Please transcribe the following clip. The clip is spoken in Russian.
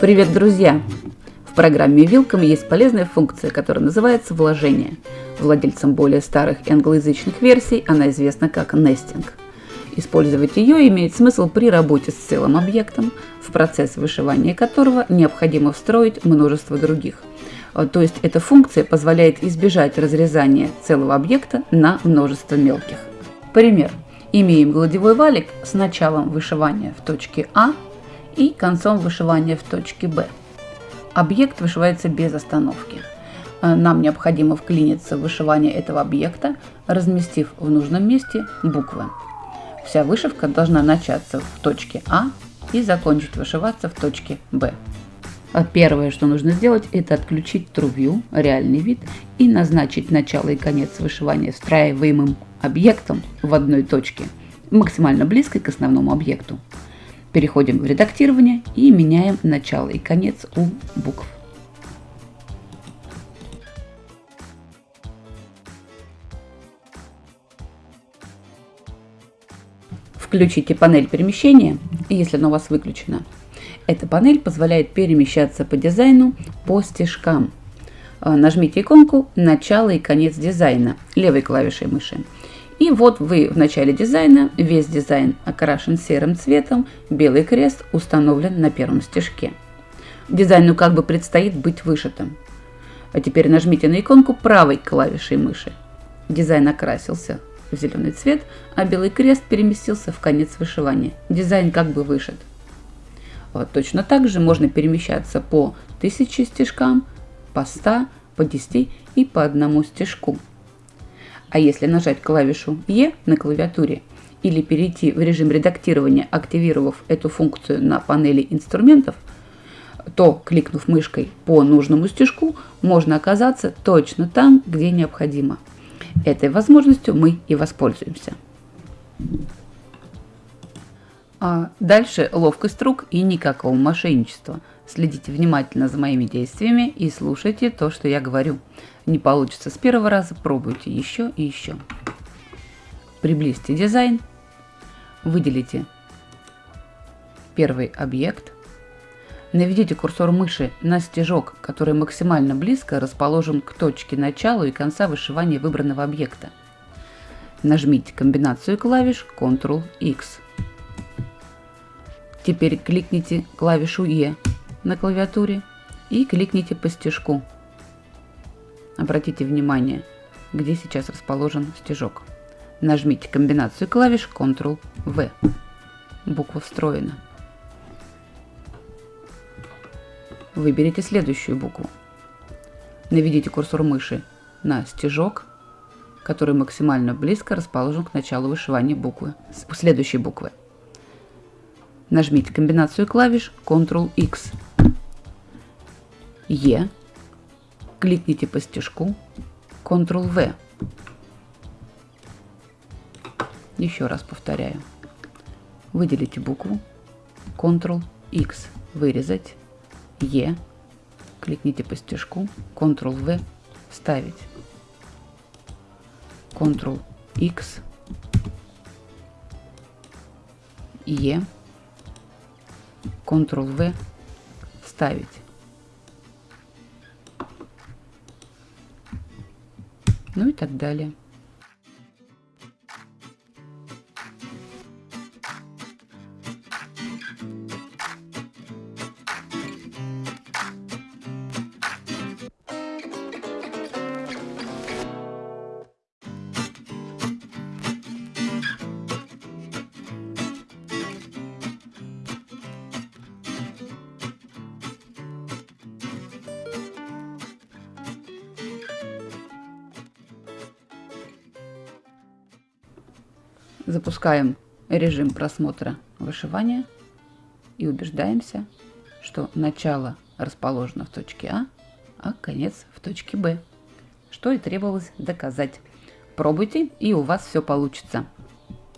Привет, друзья! В программе Вилком есть полезная функция, которая называется вложение. Владельцам более старых англоязычных версий она известна как нестинг. Использовать ее имеет смысл при работе с целым объектом, в процесс вышивания которого необходимо встроить множество других. То есть эта функция позволяет избежать разрезания целого объекта на множество мелких. Пример. Имеем гладевой валик с началом вышивания в точке А и концом вышивания в точке Б. Объект вышивается без остановки. Э, нам необходимо вклиниться в вышивание этого объекта, разместив в нужном месте буквы. Вся вышивка должна начаться в точке А и закончить вышиваться в точке Б. А первое, что нужно сделать, это отключить View, реальный вид, и назначить начало и конец вышивания встраиваемым объектом в одной точке, максимально близкой к основному объекту. Переходим в редактирование и меняем начало и конец у букв. Включите панель перемещения, если она у вас выключена. Эта панель позволяет перемещаться по дизайну по стежкам. Э, нажмите иконку «Начало и конец дизайна» левой клавишей мыши. И вот вы в начале дизайна, весь дизайн окрашен серым цветом, белый крест установлен на первом стежке. Дизайну как бы предстоит быть вышитым. А теперь нажмите на иконку правой клавишей мыши. Дизайн окрасился в зеленый цвет, а белый крест переместился в конец вышивания. Дизайн как бы вышит. Вот точно так же можно перемещаться по 1000 стежкам, по 100, по 10 и по одному стежку. А если нажать клавишу E на клавиатуре или перейти в режим редактирования, активировав эту функцию на панели инструментов, то, кликнув мышкой по нужному стежку, можно оказаться точно там, где необходимо. Этой возможностью мы и воспользуемся. А дальше ловкость рук и никакого мошенничества. Следите внимательно за моими действиями и слушайте то, что я говорю. Не получится с первого раза, пробуйте еще и еще. Приблизьте дизайн, выделите первый объект, наведите курсор мыши на стежок, который максимально близко расположен к точке начала и конца вышивания выбранного объекта. Нажмите комбинацию клавиш Ctrl-X. Теперь кликните клавишу E на клавиатуре и кликните по стежку Обратите внимание, где сейчас расположен стежок. Нажмите комбинацию клавиш Ctrl-V. Буква встроена. Выберите следующую букву. Наведите курсор мыши на стежок, который максимально близко расположен к началу вышивания буквы, следующей буквы. Нажмите комбинацию клавиш Ctrl-X. E кликните по стежку Ctrl-V. Еще раз повторяю. Выделите букву Ctrl-X, вырезать, E, кликните по стежку Ctrl-V, вставить. Ctrl-X, E, Ctrl-V, вставить. ну и так далее. Запускаем режим просмотра вышивания и убеждаемся, что начало расположено в точке А, а конец в точке Б, что и требовалось доказать. Пробуйте, и у вас все получится.